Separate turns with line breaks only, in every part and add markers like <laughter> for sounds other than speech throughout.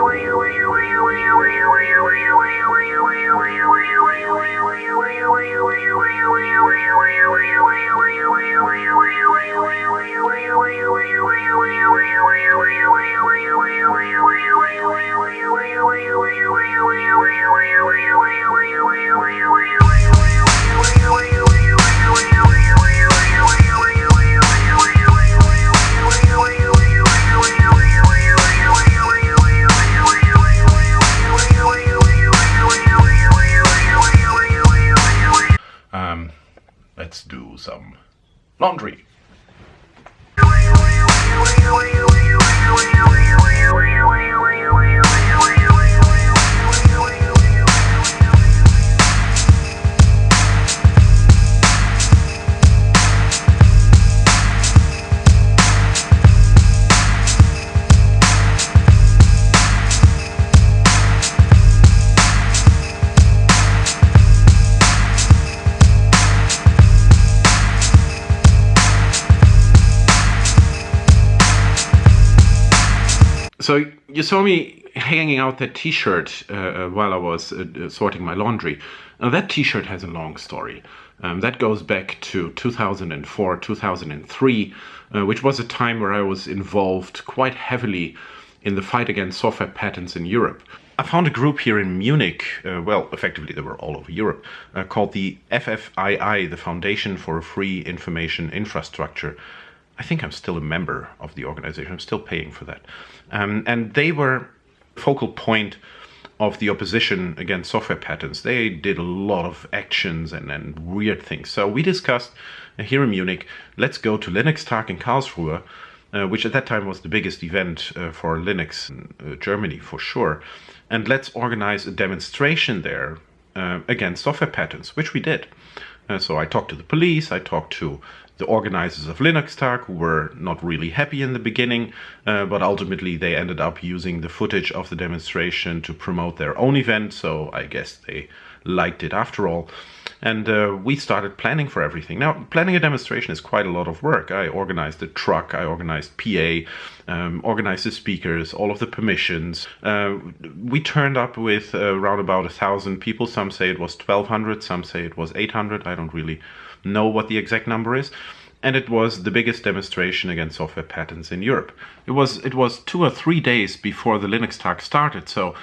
Um, some laundry. So you saw me hanging out that T-shirt uh, uh, while I was uh, sorting my laundry. Now that T-shirt has a long story. Um, that goes back to 2004, 2003, uh, which was a time where I was involved quite heavily in the fight against software patents in Europe. I found a group here in Munich, uh, well, effectively they were all over Europe, uh, called the FFII, the Foundation for a Free Information Infrastructure. I think I'm still a member of the organization. I'm still paying for that. Um, and they were focal point of the opposition against software patents. They did a lot of actions and, and weird things. So we discussed uh, here in Munich, let's go to Linux-Tag in Karlsruhe, uh, which at that time was the biggest event uh, for Linux in uh, Germany for sure. And let's organize a demonstration there uh, against software patents, which we did. Uh, so I talked to the police, I talked to the organizers of Linux-Tag, who were not really happy in the beginning, uh, but ultimately they ended up using the footage of the demonstration to promote their own event, so I guess they liked it after all. And uh, we started planning for everything. Now, planning a demonstration is quite a lot of work. I organized the truck, I organized PA, um, organized the speakers, all of the permissions. Uh, we turned up with uh, around about a thousand people. Some say it was 1200, some say it was 800. I don't really know what the exact number is. And it was the biggest demonstration against software patents in Europe. It was it was two or three days before the Linux-Tag started, so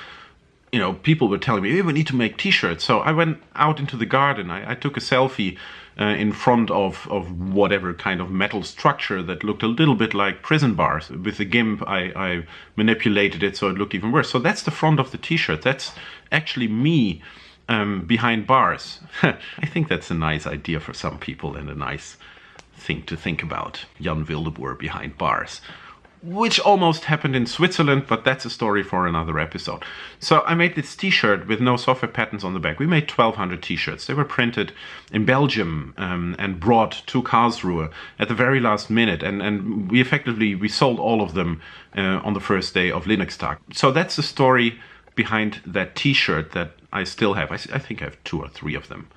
you know, people were telling me, hey, we need to make t-shirts. So I went out into the garden. I, I took a selfie uh, in front of, of whatever kind of metal structure that looked a little bit like prison bars. With the GIMP, I, I manipulated it so it looked even worse. So that's the front of the t-shirt. That's actually me um, behind bars. <laughs> I think that's a nice idea for some people and a nice thing to think about. Jan Wildeboer behind bars which almost happened in Switzerland, but that's a story for another episode. So I made this t-shirt with no software patents on the back. We made 1200 t-shirts. They were printed in Belgium um, and brought to Karlsruhe at the very last minute. And, and we effectively, we sold all of them uh, on the first day of Linux-Tag. So that's the story behind that t-shirt that I still have. I, I think I have two or three of them.